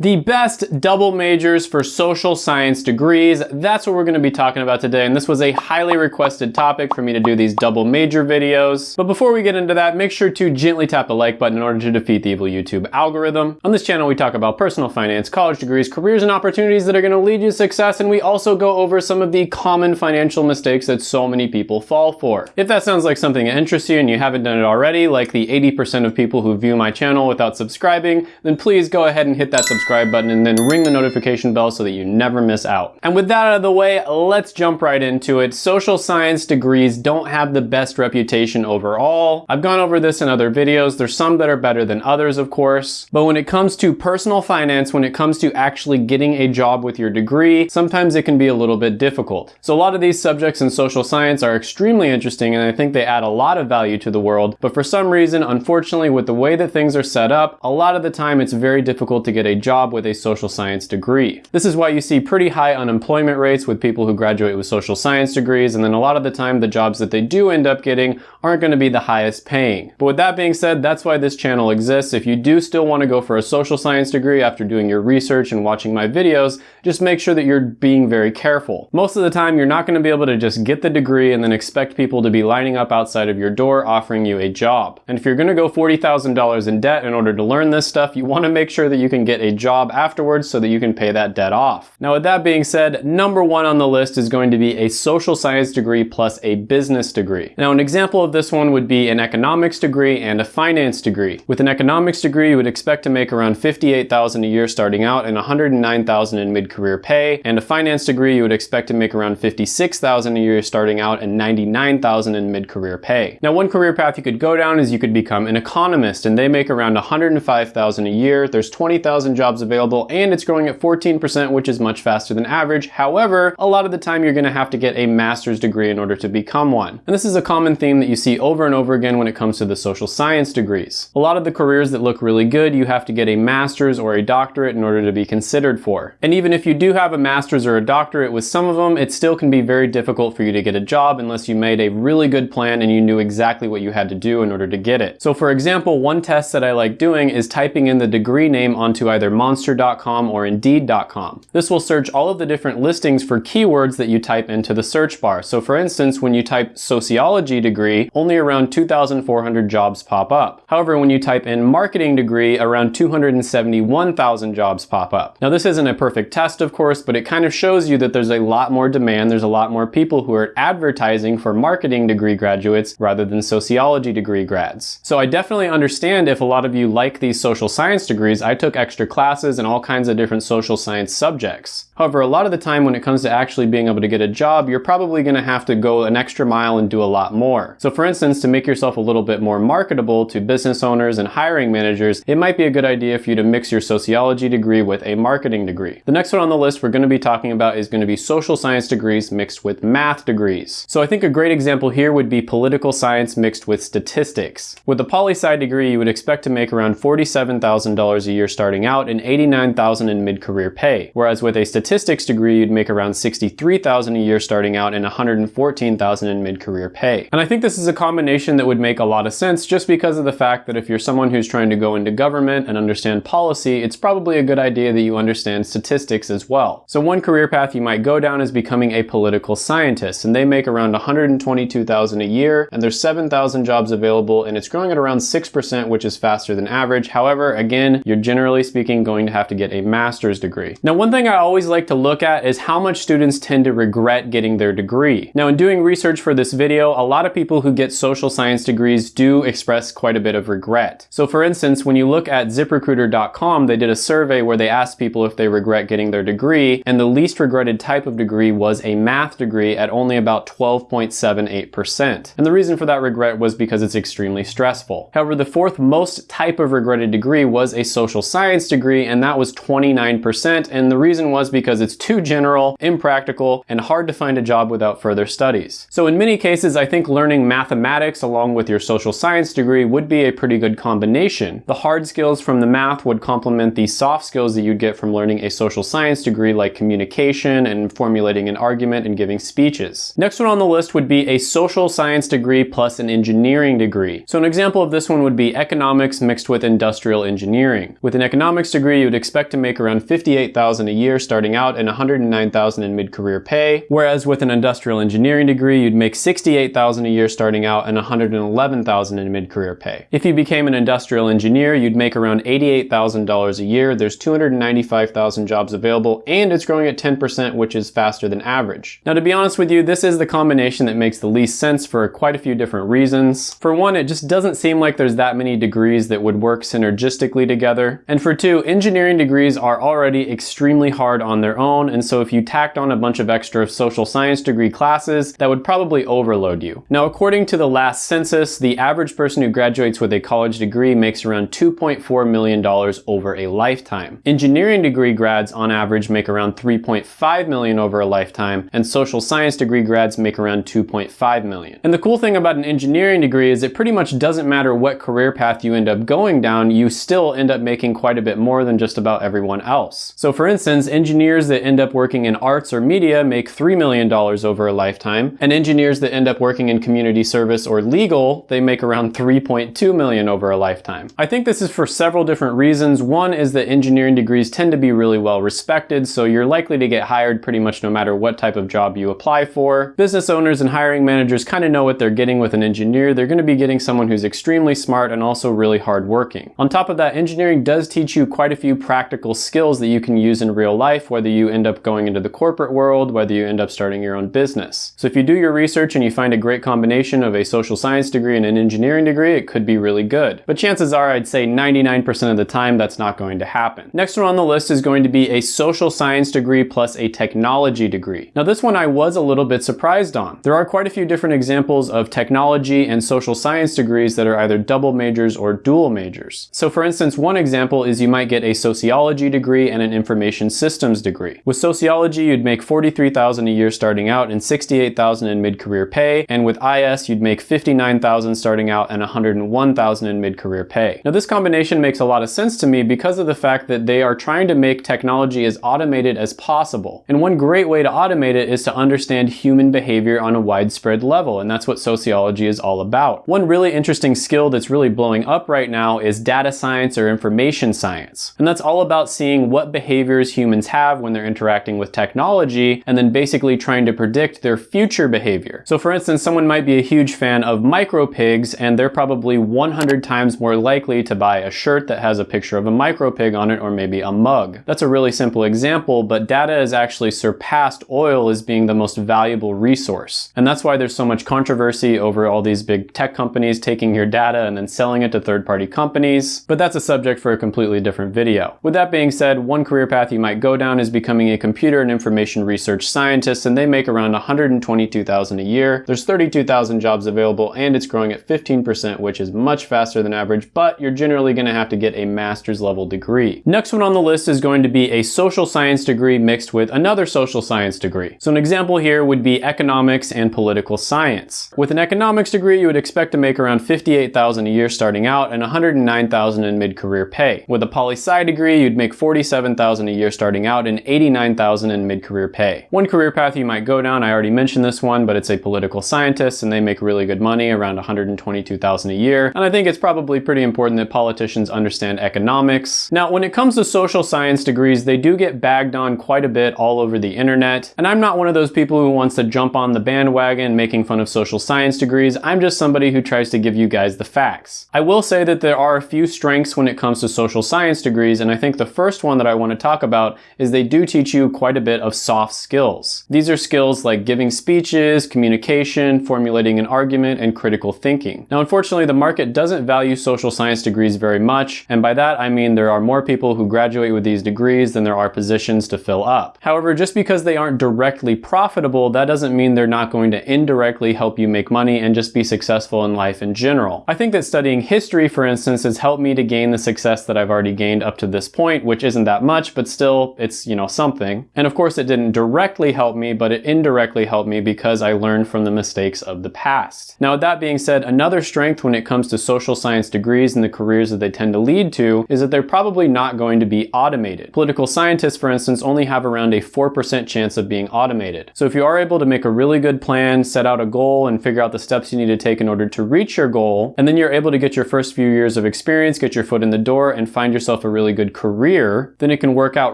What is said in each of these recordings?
The best double majors for social science degrees, that's what we're gonna be talking about today, and this was a highly requested topic for me to do these double major videos. But before we get into that, make sure to gently tap the like button in order to defeat the evil YouTube algorithm. On this channel, we talk about personal finance, college degrees, careers, and opportunities that are gonna lead you to success, and we also go over some of the common financial mistakes that so many people fall for. If that sounds like something that interests you and you haven't done it already, like the 80% of people who view my channel without subscribing, then please go ahead and hit that subscribe subscribe button and then ring the notification bell so that you never miss out. And with that out of the way, let's jump right into it. Social science degrees don't have the best reputation overall. I've gone over this in other videos. There's some that are better than others, of course. But when it comes to personal finance, when it comes to actually getting a job with your degree, sometimes it can be a little bit difficult. So a lot of these subjects in social science are extremely interesting and I think they add a lot of value to the world. But for some reason, unfortunately, with the way that things are set up, a lot of the time it's very difficult to get a job job with a social science degree. This is why you see pretty high unemployment rates with people who graduate with social science degrees, and then a lot of the time the jobs that they do end up getting aren't going to be the highest paying. But with that being said, that's why this channel exists. If you do still want to go for a social science degree after doing your research and watching my videos, just make sure that you're being very careful. Most of the time, you're not going to be able to just get the degree and then expect people to be lining up outside of your door offering you a job. And if you're going to go $40,000 in debt in order to learn this stuff, you want to make sure that you can get a job job afterwards so that you can pay that debt off. Now with that being said, number one on the list is going to be a social science degree plus a business degree. Now an example of this one would be an economics degree and a finance degree. With an economics degree, you would expect to make around 58,000 a year starting out and 109,000 in mid-career pay. And a finance degree, you would expect to make around 56,000 a year starting out and 99,000 in mid-career pay. Now one career path you could go down is you could become an economist and they make around 105,000 a year. There's 20,000 jobs jobs available and it's growing at 14%, which is much faster than average. However, a lot of the time you're gonna have to get a master's degree in order to become one. And this is a common theme that you see over and over again when it comes to the social science degrees. A lot of the careers that look really good, you have to get a master's or a doctorate in order to be considered for. And even if you do have a master's or a doctorate with some of them, it still can be very difficult for you to get a job unless you made a really good plan and you knew exactly what you had to do in order to get it. So for example, one test that I like doing is typing in the degree name onto either monster.com or indeed.com. This will search all of the different listings for keywords that you type into the search bar. So for instance, when you type sociology degree, only around 2,400 jobs pop up. However, when you type in marketing degree, around 271,000 jobs pop up. Now this isn't a perfect test, of course, but it kind of shows you that there's a lot more demand, there's a lot more people who are advertising for marketing degree graduates rather than sociology degree grads. So I definitely understand if a lot of you like these social science degrees, I took extra classes classes and all kinds of different social science subjects. However, a lot of the time when it comes to actually being able to get a job, you're probably gonna have to go an extra mile and do a lot more. So for instance, to make yourself a little bit more marketable to business owners and hiring managers, it might be a good idea for you to mix your sociology degree with a marketing degree. The next one on the list we're gonna be talking about is gonna be social science degrees mixed with math degrees. So I think a great example here would be political science mixed with statistics. With a poli-sci degree, you would expect to make around $47,000 a year starting out and 89,000 in mid-career pay, whereas with a statistics degree, you'd make around 63,000 a year starting out and 114,000 in mid-career pay. And I think this is a combination that would make a lot of sense just because of the fact that if you're someone who's trying to go into government and understand policy, it's probably a good idea that you understand statistics as well. So one career path you might go down is becoming a political scientist, and they make around 122,000 a year, and there's 7,000 jobs available, and it's growing at around 6%, which is faster than average. However, again, you're generally speaking going to have to get a master's degree. Now, one thing I always like to look at is how much students tend to regret getting their degree. Now, in doing research for this video, a lot of people who get social science degrees do express quite a bit of regret. So for instance, when you look at ziprecruiter.com, they did a survey where they asked people if they regret getting their degree, and the least regretted type of degree was a math degree at only about 12.78%. And the reason for that regret was because it's extremely stressful. However, the fourth most type of regretted degree was a social science degree and that was 29%. And the reason was because it's too general, impractical, and hard to find a job without further studies. So in many cases, I think learning mathematics along with your social science degree would be a pretty good combination. The hard skills from the math would complement the soft skills that you'd get from learning a social science degree like communication and formulating an argument and giving speeches. Next one on the list would be a social science degree plus an engineering degree. So an example of this one would be economics mixed with industrial engineering. With an economics degree, degree, you would expect to make around 58,000 a year starting out and 109,000 in mid-career pay, whereas with an industrial engineering degree, you'd make 68,000 a year starting out and 111,000 in mid-career pay. If you became an industrial engineer, you'd make around $88,000 a year. There's 295,000 jobs available and it's growing at 10%, which is faster than average. Now, to be honest with you, this is the combination that makes the least sense for quite a few different reasons. For one, it just doesn't seem like there's that many degrees that would work synergistically together. And for two, engineering degrees are already extremely hard on their own, and so if you tacked on a bunch of extra social science degree classes, that would probably overload you. Now, according to the last census, the average person who graduates with a college degree makes around $2.4 million over a lifetime. Engineering degree grads on average make around 3.5 million over a lifetime, and social science degree grads make around 2.5 million. And the cool thing about an engineering degree is it pretty much doesn't matter what career path you end up going down, you still end up making quite a bit more than just about everyone else. So for instance, engineers that end up working in arts or media make $3 million over a lifetime, and engineers that end up working in community service or legal, they make around 3.2 million over a lifetime. I think this is for several different reasons. One is that engineering degrees tend to be really well respected, so you're likely to get hired pretty much no matter what type of job you apply for. Business owners and hiring managers kind of know what they're getting with an engineer. They're going to be getting someone who's extremely smart and also really hardworking. On top of that, engineering does teach you quite a few practical skills that you can use in real life, whether you end up going into the corporate world, whether you end up starting your own business. So if you do your research and you find a great combination of a social science degree and an engineering degree, it could be really good. But chances are I'd say 99% of the time that's not going to happen. Next one on the list is going to be a social science degree plus a technology degree. Now this one I was a little bit surprised on. There are quite a few different examples of technology and social science degrees that are either double majors or dual majors. So for instance, one example is you might get a sociology degree and an information systems degree. With sociology, you'd make 43,000 a year starting out and 68,000 in mid-career pay, and with IS, you'd make 59,000 starting out and 101,000 in mid-career pay. Now this combination makes a lot of sense to me because of the fact that they are trying to make technology as automated as possible. And one great way to automate it is to understand human behavior on a widespread level, and that's what sociology is all about. One really interesting skill that's really blowing up right now is data science or information science. And that's all about seeing what behaviors humans have when they're interacting with technology and then basically trying to predict their future behavior. So for instance, someone might be a huge fan of micro pigs and they're probably 100 times more likely to buy a shirt that has a picture of a micro pig on it or maybe a mug. That's a really simple example, but data has actually surpassed oil as being the most valuable resource. And that's why there's so much controversy over all these big tech companies taking your data and then selling it to third-party companies, but that's a subject for a completely different video. With that being said, one career path you might go down is becoming a computer and information research scientist, and they make around 122,000 a year. There's 32,000 jobs available, and it's growing at 15%, which is much faster than average, but you're generally gonna have to get a master's level degree. Next one on the list is going to be a social science degree mixed with another social science degree. So an example here would be economics and political science. With an economics degree, you would expect to make around 58,000 a year starting out and 109,000 in mid-career pay. With a poli-sci degree, you'd make 47,000 a year starting out and 89,000 in mid-career pay. One career path you might go down, I already mentioned this one, but it's a political scientist and they make really good money, around 122,000 a year. And I think it's probably pretty important that politicians understand economics. Now, when it comes to social science degrees, they do get bagged on quite a bit all over the internet. And I'm not one of those people who wants to jump on the bandwagon making fun of social science degrees. I'm just somebody who tries to give you guys the facts. I will say that there are a few strengths when it comes to social science degrees, and I think the first one that I want to talk about is they do teach you quite a bit of soft skills. These are skills like giving speeches, communication, formulating an argument, and critical thinking. Now, unfortunately, the market doesn't value social science degrees very much, and by that I mean there are more people who graduate with these degrees than there are positions to fill up. However, just because they aren't directly profitable, that doesn't mean they're not going to indirectly help you make money and just be successful in life in general. I think that studying history, for instance, has helped me to gain the success that I've already gained up to this point, which isn't that much, but still, it's, you know, something. And of course, it didn't directly help me, but it indirectly helped me because I learned from the mistakes of the past. Now, with that being said, another strength when it comes to social science degrees and the careers that they tend to lead to is that they're probably not going to be automated. Political scientists, for instance, only have around a 4% chance of being automated. So if you are able to make a really good plan, set out a goal, and figure out the steps you need to take in order to reach your goal, and then you're able to get your first few years of experience, get your foot in the door, and find yourself a really good career, then it can work out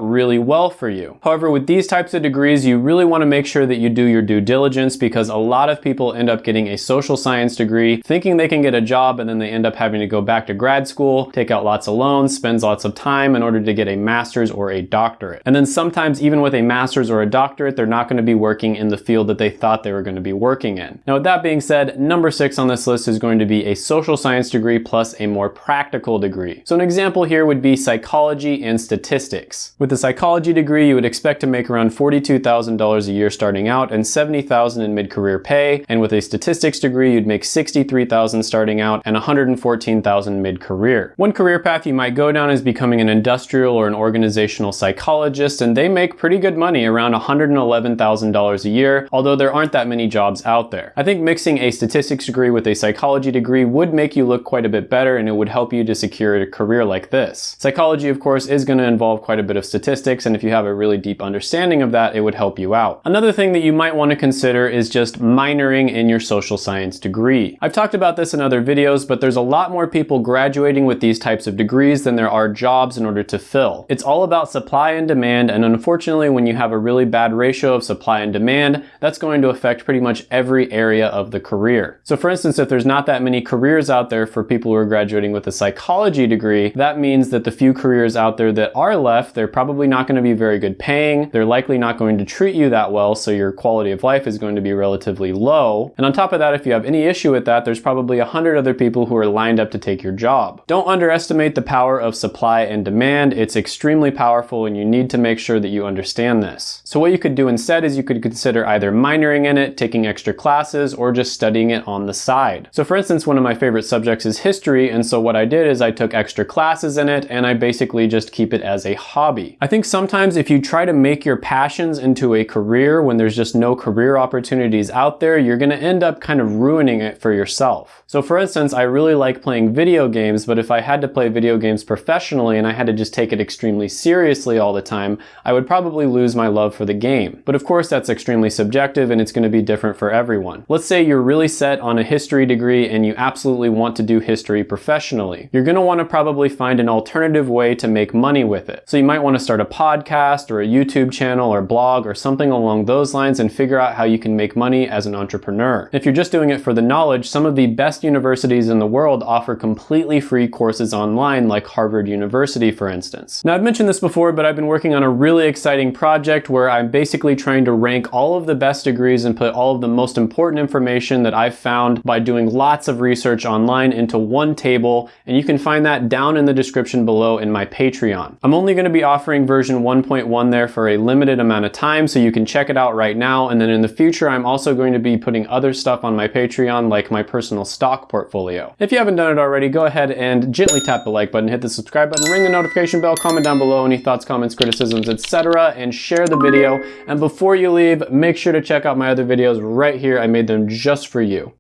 really well for you. However, with these types of degrees, you really want to make sure that you do your due diligence because a lot of people end up getting a social science degree thinking they can get a job and then they end up having to go back to grad school, take out lots of loans, spends lots of time in order to get a master's or a doctorate. And then sometimes even with a master's or a doctorate, they're not going to be working in the field that they thought they were going to be working in. Now with that being said, number six on this list is going to be a social science degree plus a more practical degree. So an example here would be psychology and statistics. With a psychology degree, you would expect to make around $42,000 a year starting out and $70,000 in mid-career pay. And with a statistics degree, you'd make $63,000 starting out and $114,000 mid-career. One career path you might go down is becoming an industrial or an organizational psychologist, and they make pretty good money, around $111,000 a year, although there aren't that many jobs out there. I think mixing a statistics degree with a psychology degree would make you look quite a bit better and it would help you to secure a career like this. Psychology, of course, is going to involve quite a bit of statistics, and if you have a really deep understanding of that, it would help you out. Another thing that you might want to consider is just minoring in your social science degree. I've talked about this in other videos, but there's a lot more people graduating with these types of degrees than there are jobs in order to fill. It's all about supply and demand, and unfortunately, when you have a really bad ratio of supply and demand, that's going to affect pretty much every area of the career. So for instance, if there's not that many careers out there for people who are graduating with a psychology degree, that means that the few careers out there that are left, they're probably not going to be very good paying. They're likely not going to treat you that well, so your quality of life is going to be relatively low. And on top of that, if you have any issue with that, there's probably a hundred other people who are lined up to take your job. Don't underestimate the power of supply and demand. It's extremely powerful and you need to make sure that you understand this. So what you could do instead is you could consider either minoring in it, taking extra classes, or just studying it on the side. So for instance, one of my favorite subjects is history, and so what I did is I took extra classes in it, and I basically just keep it as a hobby. I think sometimes if you try to make your passions into a career when there's just no career opportunities out there, you're gonna end up kind of ruining it for yourself. So for instance, I really like playing video games, but if I had to play video games professionally and I had to just take it extremely seriously all the time, I would probably lose my love for the game. But of course, that's extremely subjective and it's gonna be different for everyone. Let's say you're really set on a history degree and you absolutely want to do history professionally. You're gonna wanna probably find an alternative way to make money with it. So you might wanna start a podcast or a YouTube channel or blog or something along those lines and figure out how you can make money as an entrepreneur. If you're just doing it for the knowledge, some of the best universities in the world offer completely free courses online like Harvard University, for instance. Now I've mentioned this before, but I've been working on a really exciting project where I'm basically trying to rank all of the best degrees and put all of the most important information that I've found by doing lots of research online into one table, and you can find that down in the description in my Patreon. I'm only gonna be offering version 1.1 there for a limited amount of time, so you can check it out right now, and then in the future, I'm also going to be putting other stuff on my Patreon, like my personal stock portfolio. If you haven't done it already, go ahead and gently tap the like button, hit the subscribe button, ring the notification bell, comment down below any thoughts, comments, criticisms, etc., and share the video. And before you leave, make sure to check out my other videos right here. I made them just for you.